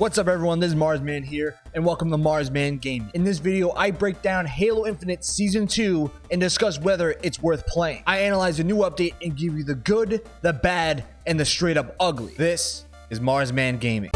What's up everyone, this is Marsman here, and welcome to Marsman Gaming. In this video, I break down Halo Infinite Season 2 and discuss whether it's worth playing. I analyze a new update and give you the good, the bad, and the straight up ugly. This is Marsman Gaming.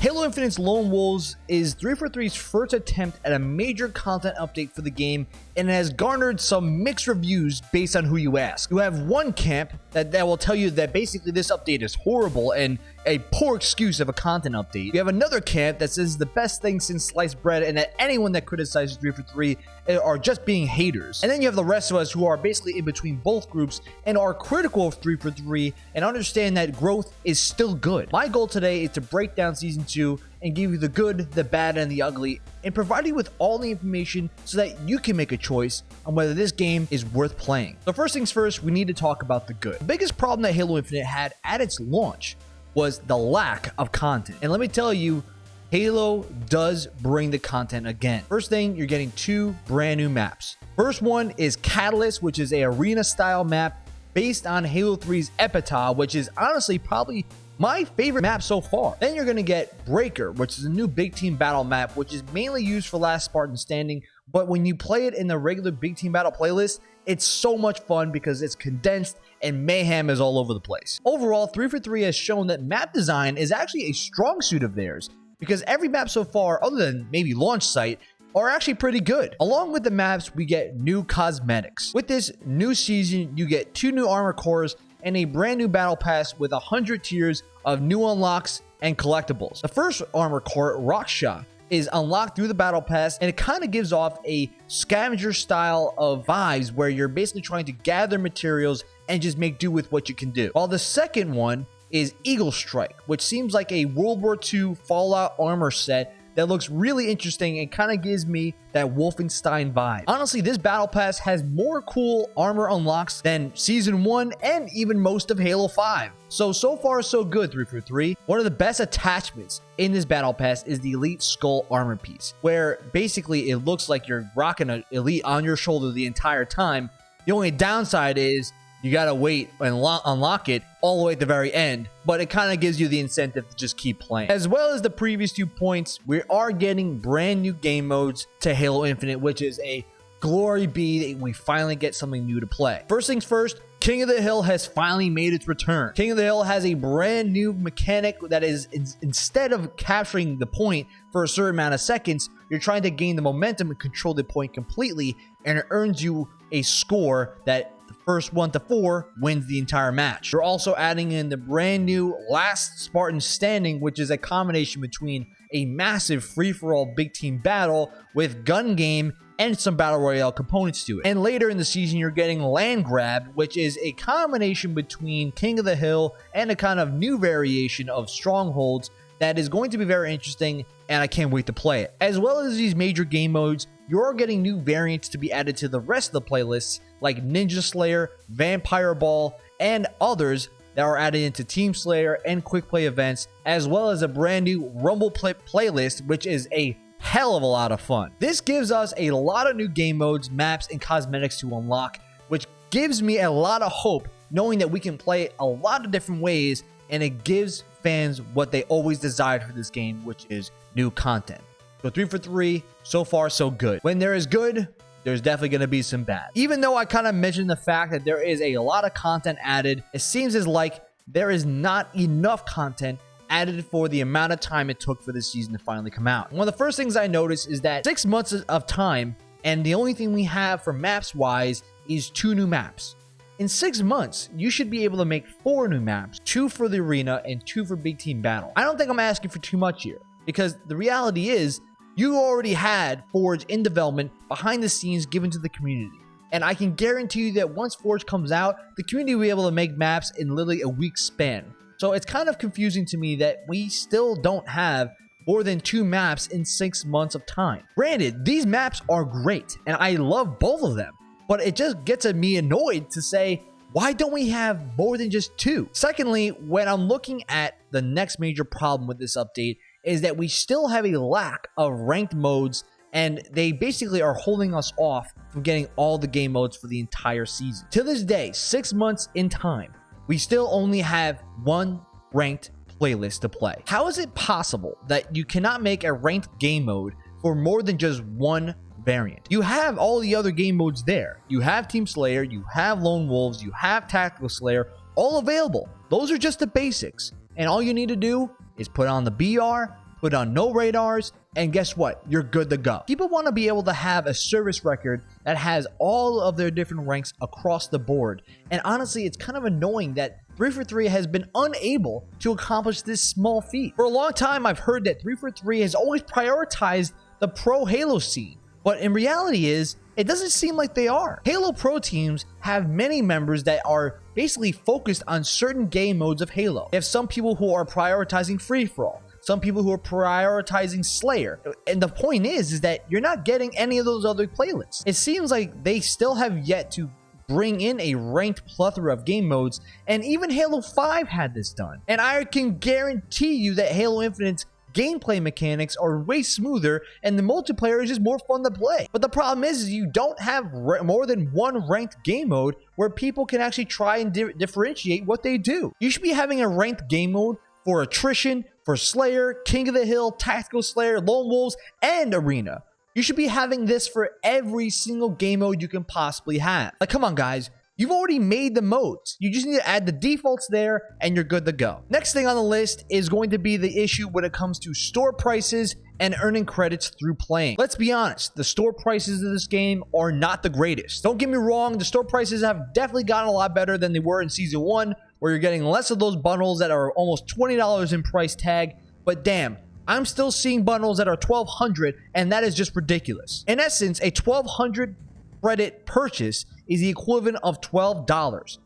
Halo Infinite's Lone Wolves is 343's first attempt at a major content update for the game and has garnered some mixed reviews based on who you ask. You have one camp that, that will tell you that basically this update is horrible and a poor excuse of a content update. You have another camp that says the best thing since sliced bread and that anyone that criticizes 343 eh, are just being haters. And then you have the rest of us who are basically in between both groups and are critical of 343 and understand that growth is still good. My goal today is to break down season 2 and give you the good, the bad, and the ugly, and provide you with all the information so that you can make a choice on whether this game is worth playing. So first things first, we need to talk about the good. The biggest problem that Halo Infinite had at its launch was the lack of content. And let me tell you, Halo does bring the content again. First thing, you're getting two brand new maps. First one is Catalyst, which is a arena style map based on Halo 3's Epitaph, which is honestly probably my favorite map so far. Then you're going to get Breaker, which is a new big team battle map, which is mainly used for Last Spartan Standing. But when you play it in the regular big team battle playlist, it's so much fun because it's condensed and mayhem is all over the place. Overall, 343 has shown that map design is actually a strong suit of theirs because every map so far, other than maybe launch site, are actually pretty good. Along with the maps, we get new cosmetics. With this new season, you get two new armor cores and a brand new battle pass with 100 tiers of new unlocks and collectibles. The first armor core, Rakshasa, is unlocked through the battle pass and it kind of gives off a scavenger style of vibes where you're basically trying to gather materials and just make do with what you can do. While the second one is Eagle Strike, which seems like a World War II Fallout armor set that looks really interesting and kind of gives me that Wolfenstein vibe. Honestly, this battle pass has more cool armor unlocks than season 1 and even most of Halo 5. So, so far so good 343. One of the best attachments in this battle pass is the Elite Skull armor piece, where basically it looks like you're rocking an Elite on your shoulder the entire time. The only downside is you gotta wait and unlock it all the way at the very end, but it kind of gives you the incentive to just keep playing. As well as the previous two points, we are getting brand new game modes to Halo Infinite, which is a glory be that we finally get something new to play. First things first, King of the Hill has finally made its return. King of the Hill has a brand new mechanic that is instead of capturing the point for a certain amount of seconds, you're trying to gain the momentum and control the point completely, and it earns you a score that first one to four wins the entire match. You're also adding in the brand new Last Spartan Standing, which is a combination between a massive free-for-all big team battle with gun game and some battle royale components to it. And later in the season, you're getting Land Grab, which is a combination between King of the Hill and a kind of new variation of Strongholds that is going to be very interesting, and I can't wait to play it. As well as these major game modes, you're getting new variants to be added to the rest of the playlists, like Ninja Slayer, Vampire Ball, and others that are added into Team Slayer and Quick Play events, as well as a brand new Rumble Pit playlist, which is a hell of a lot of fun. This gives us a lot of new game modes, maps, and cosmetics to unlock, which gives me a lot of hope knowing that we can play a lot of different ways and it gives fans what they always desired for this game, which is new content. So three for three, so far so good. When there is good, there's definitely going to be some bad. Even though I kind of mentioned the fact that there is a lot of content added, it seems as like there is not enough content added for the amount of time it took for this season to finally come out. One of the first things I noticed is that six months of time, and the only thing we have for maps wise is two new maps. In six months, you should be able to make four new maps, two for the arena and two for big team battle. I don't think I'm asking for too much here because the reality is you already had Forge in development behind the scenes given to the community. And I can guarantee you that once Forge comes out, the community will be able to make maps in literally a week span. So it's kind of confusing to me that we still don't have more than two maps in six months of time. Granted, these maps are great, and I love both of them but it just gets me annoyed to say, why don't we have more than just two? Secondly, when I'm looking at the next major problem with this update is that we still have a lack of ranked modes and they basically are holding us off from getting all the game modes for the entire season. To this day, six months in time, we still only have one ranked playlist to play. How is it possible that you cannot make a ranked game mode for more than just one variant? You have all the other game modes there. You have Team Slayer, you have Lone Wolves, you have Tactical Slayer, all available. Those are just the basics. And all you need to do is put on the BR, put on no radars, and guess what? You're good to go. People want to be able to have a service record that has all of their different ranks across the board. And honestly, it's kind of annoying that 343 has been unable to accomplish this small feat. For a long time, I've heard that 343 has always prioritized the pro Halo scene. But in reality is, it doesn't seem like they are. Halo Pro teams have many members that are basically focused on certain game modes of Halo. They have some people who are prioritizing free-for-all, some people who are prioritizing Slayer. And the point is, is that you're not getting any of those other playlists. It seems like they still have yet to bring in a ranked plethora of game modes, and even Halo 5 had this done. And I can guarantee you that Halo Infinite's gameplay mechanics are way smoother and the multiplayer is just more fun to play. But the problem is, is you don't have more than one ranked game mode where people can actually try and di differentiate what they do. You should be having a ranked game mode for attrition, for Slayer, King of the Hill, Tactical Slayer, Lone Wolves, and Arena. You should be having this for every single game mode you can possibly have. Like, come on, guys. You've already made the modes. You just need to add the defaults there and you're good to go. Next thing on the list is going to be the issue when it comes to store prices and earning credits through playing. Let's be honest, the store prices of this game are not the greatest. Don't get me wrong, the store prices have definitely gotten a lot better than they were in Season 1, where you're getting less of those bundles that are almost $20 in price tag, but damn, I'm still seeing bundles that are 1200 and that is just ridiculous. In essence, a 1200 credit purchase is the equivalent of $12.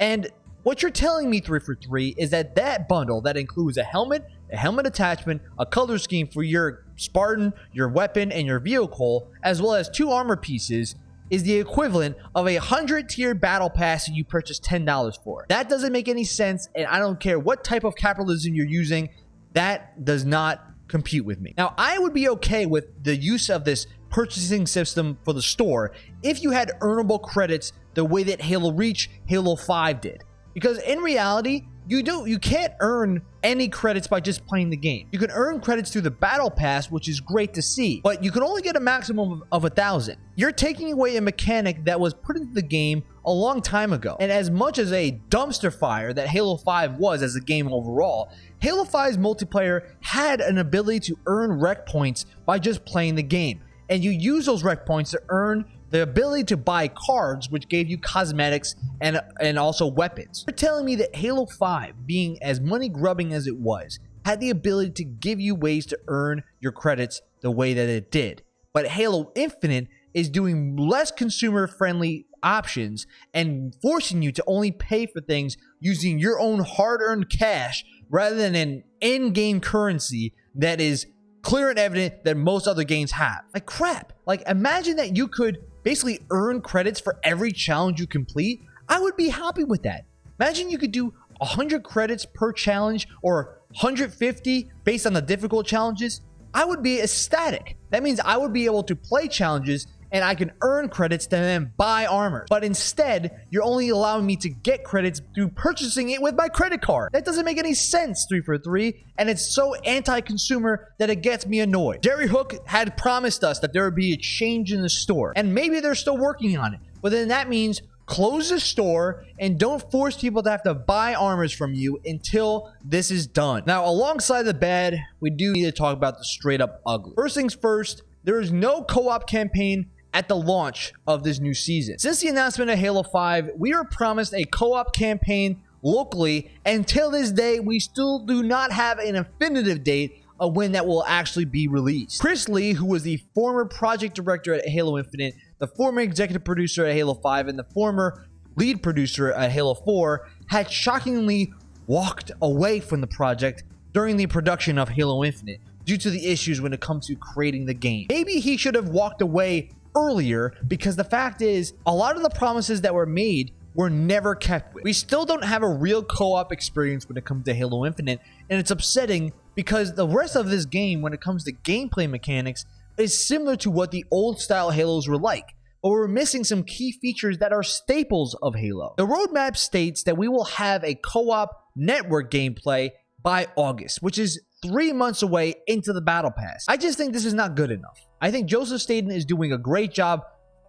And what you're telling me, 343, is that that bundle that includes a helmet, a helmet attachment, a color scheme for your Spartan, your weapon, and your vehicle, as well as two armor pieces, is the equivalent of a 100 tier battle pass that you purchase $10 for. That doesn't make any sense, and I don't care what type of capitalism you're using, that does not compute with me. Now, I would be okay with the use of this purchasing system for the store if you had earnable credits the way that Halo Reach, Halo 5 did. Because in reality, you don't you can't earn any credits by just playing the game. You can earn credits through the battle pass, which is great to see, but you can only get a maximum of a thousand. You're taking away a mechanic that was put into the game a long time ago. And as much as a dumpster fire that Halo 5 was as a game overall, Halo 5's multiplayer had an ability to earn rec points by just playing the game. And you use those rec points to earn the ability to buy cards, which gave you cosmetics and and also weapons. You're telling me that Halo 5, being as money grubbing as it was, had the ability to give you ways to earn your credits the way that it did. But Halo Infinite is doing less consumer friendly options and forcing you to only pay for things using your own hard earned cash rather than an in game currency that is clear and evident that most other games have. Like crap. Like imagine that you could basically earn credits for every challenge you complete. I would be happy with that. Imagine you could do 100 credits per challenge or 150 based on the difficult challenges. I would be ecstatic. That means I would be able to play challenges and I can earn credits to then buy armor. But instead, you're only allowing me to get credits through purchasing it with my credit card. That doesn't make any sense, 343, and it's so anti-consumer that it gets me annoyed. Jerry Hook had promised us that there would be a change in the store, and maybe they're still working on it. But then that means close the store and don't force people to have to buy armors from you until this is done. Now, alongside the bad, we do need to talk about the straight up ugly. First things first, there is no co-op campaign at the launch of this new season. Since the announcement of Halo 5, we were promised a co-op campaign locally. Until this day, we still do not have an definitive date of when that will actually be released. Chris Lee, who was the former project director at Halo Infinite, the former executive producer at Halo 5, and the former lead producer at Halo 4, had shockingly walked away from the project during the production of Halo Infinite due to the issues when it comes to creating the game. Maybe he should have walked away earlier because the fact is, a lot of the promises that were made were never kept with. We still don't have a real co-op experience when it comes to Halo Infinite, and it's upsetting because the rest of this game, when it comes to gameplay mechanics, is similar to what the old style Halos were like. but we're missing some key features that are staples of Halo. The roadmap states that we will have a co-op network gameplay by August, which is three months away into the battle pass. I just think this is not good enough. I think Joseph Staten is doing a great job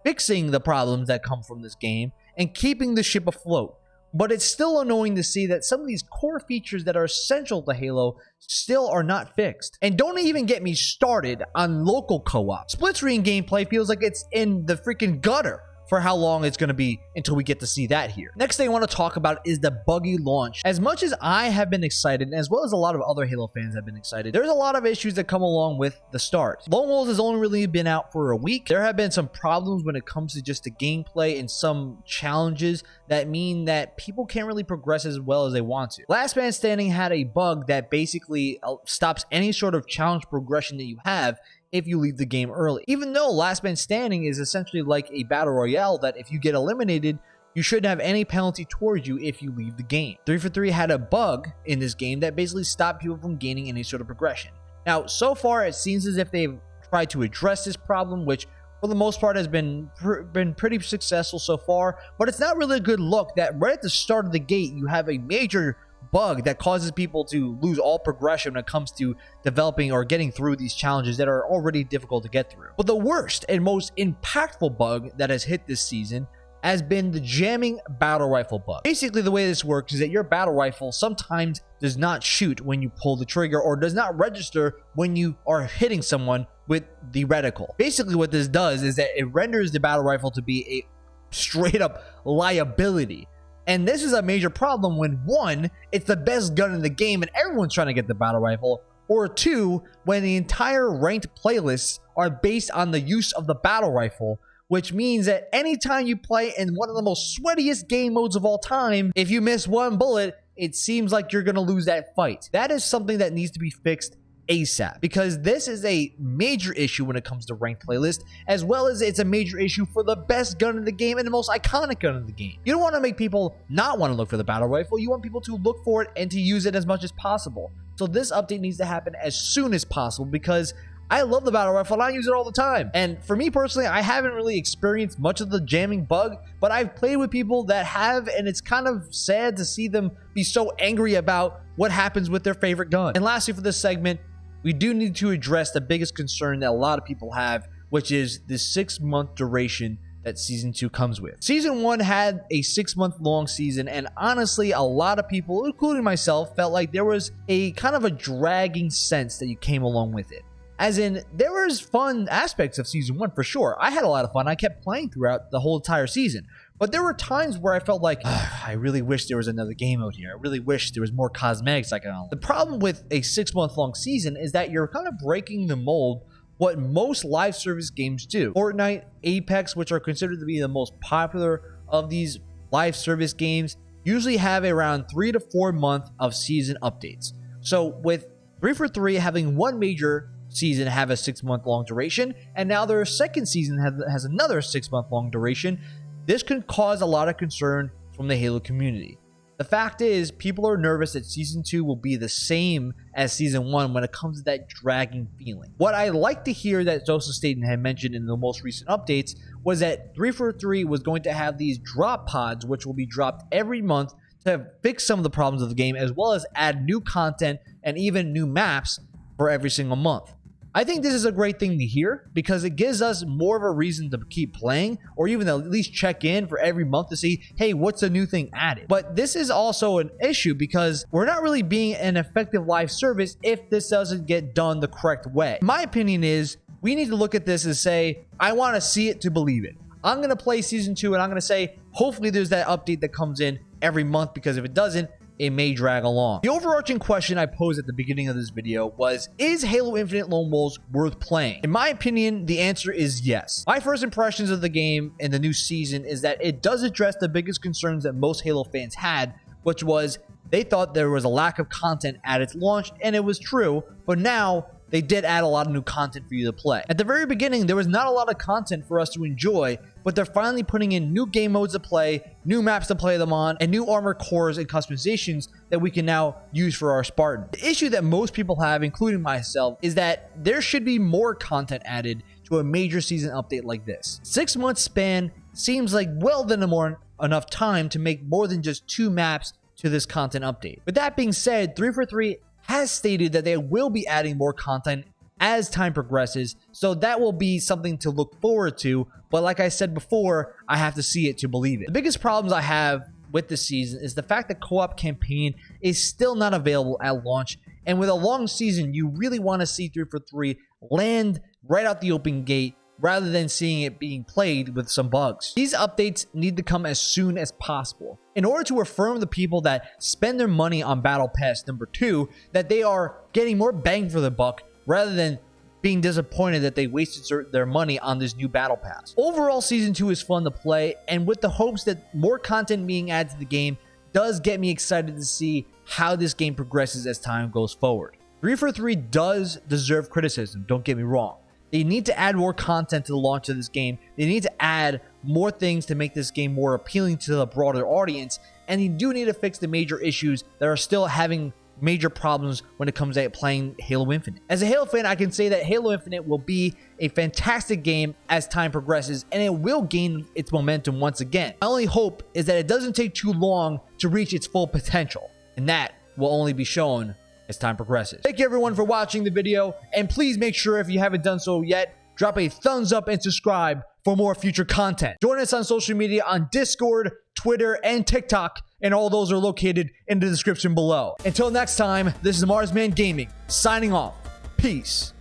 fixing the problems that come from this game and keeping the ship afloat. But it's still annoying to see that some of these core features that are essential to Halo still are not fixed. And don't even get me started on local co-op. Split screen gameplay feels like it's in the freaking gutter for how long it's going to be until we get to see that here. Next thing I want to talk about is the buggy launch. As much as I have been excited, as well as a lot of other Halo fans have been excited, there's a lot of issues that come along with the start. Lone Wolves has only really been out for a week. There have been some problems when it comes to just the gameplay and some challenges that mean that people can't really progress as well as they want to. Last Man Standing had a bug that basically uh, stops any sort of challenge progression that you have if you leave the game early. Even though Last Man Standing is essentially like a battle royale that if you get eliminated, you shouldn't have any penalty towards you if you leave the game. 343 had a bug in this game that basically stopped people from gaining any sort of progression. Now, so far, it seems as if they've tried to address this problem, which for the most part has been pr been pretty successful so far, but it's not really a good look that right at the start of the gate, you have a major bug that causes people to lose all progression when it comes to developing or getting through these challenges that are already difficult to get through. But the worst and most impactful bug that has hit this season has been the jamming battle rifle bug. Basically, the way this works is that your battle rifle sometimes does not shoot when you pull the trigger or does not register when you are hitting someone with the reticle. Basically, what this does is that it renders the battle rifle to be a straight up liability and this is a major problem when one, it's the best gun in the game and everyone's trying to get the battle rifle, or two, when the entire ranked playlists are based on the use of the battle rifle, which means that anytime you play in one of the most sweatiest game modes of all time, if you miss one bullet, it seems like you're going to lose that fight. That is something that needs to be fixed ASAP because this is a major issue when it comes to ranked playlist, as well as it's a major issue for the best gun in the game and the most iconic gun in the game. You don't want to make people not want to look for the battle rifle, you want people to look for it and to use it as much as possible. So this update needs to happen as soon as possible because I love the battle rifle and I use it all the time. And for me personally, I haven't really experienced much of the jamming bug, but I've played with people that have, and it's kind of sad to see them be so angry about what happens with their favorite gun. And lastly for this segment, we do need to address the biggest concern that a lot of people have, which is the six month duration that season two comes with. Season one had a six month long season, and honestly, a lot of people, including myself, felt like there was a kind of a dragging sense that you came along with it. As in, there was fun aspects of season one for sure. I had a lot of fun. I kept playing throughout the whole entire season. But there were times where I felt like, ah, I really wish there was another game out here. I really wish there was more cosmetics I could unlock. The problem with a six month long season is that you're kind of breaking the mold what most live service games do. Fortnite, Apex, which are considered to be the most popular of these live service games, usually have around three to four month of season updates. So with 343 having one major season have a six month long duration, and now their second season has, has another six month long duration, this could cause a lot of concern from the Halo community. The fact is, people are nervous that Season 2 will be the same as Season 1 when it comes to that dragging feeling. What I like to hear that Joseph Staten had mentioned in the most recent updates was that 343 was going to have these drop pods, which will be dropped every month to fix some of the problems of the game, as well as add new content and even new maps for every single month. I think this is a great thing to hear because it gives us more of a reason to keep playing or even at least check in for every month to see, hey, what's a new thing added? But this is also an issue because we're not really being an effective live service if this doesn't get done the correct way. My opinion is we need to look at this and say, I want to see it to believe it. I'm going to play season two and I'm going to say, hopefully there's that update that comes in every month because if it doesn't, it may drag along. The overarching question I posed at the beginning of this video was, is Halo Infinite Lone Wolves worth playing? In my opinion, the answer is yes. My first impressions of the game and the new season is that it does address the biggest concerns that most Halo fans had, which was they thought there was a lack of content at its launch, and it was true, but now they did add a lot of new content for you to play. At the very beginning, there was not a lot of content for us to enjoy, but they're finally putting in new game modes to play, new maps to play them on, and new armor cores and customizations that we can now use for our Spartan. The issue that most people have, including myself, is that there should be more content added to a major season update like this. Six months span seems like well than more enough time to make more than just two maps to this content update. With that being said, 343 has stated that they will be adding more content as time progresses, so that will be something to look forward to. But like I said before, I have to see it to believe it. The biggest problems I have with the season is the fact that co-op campaign is still not available at launch. And with a long season, you really want to see 343 land right out the open gate rather than seeing it being played with some bugs. These updates need to come as soon as possible in order to affirm the people that spend their money on Battle Pass number 2 that they are getting more bang for the buck rather than being disappointed that they wasted their money on this new battle pass. Overall, season 2 is fun to play, and with the hopes that more content being added to the game does get me excited to see how this game progresses as time goes forward. 343 does deserve criticism, don't get me wrong. They need to add more content to the launch of this game. They need to add more things to make this game more appealing to the broader audience. And you do need to fix the major issues that are still having major problems when it comes to playing Halo Infinite. As a Halo fan, I can say that Halo Infinite will be a fantastic game as time progresses and it will gain its momentum once again. My only hope is that it doesn't take too long to reach its full potential, and that will only be shown as time progresses. Thank you everyone for watching the video, and please make sure if you haven't done so yet, drop a thumbs up and subscribe for more future content. Join us on social media on Discord, Twitter, and TikTok, and all those are located in the description below. Until next time, this is Marsman Gaming, signing off. Peace.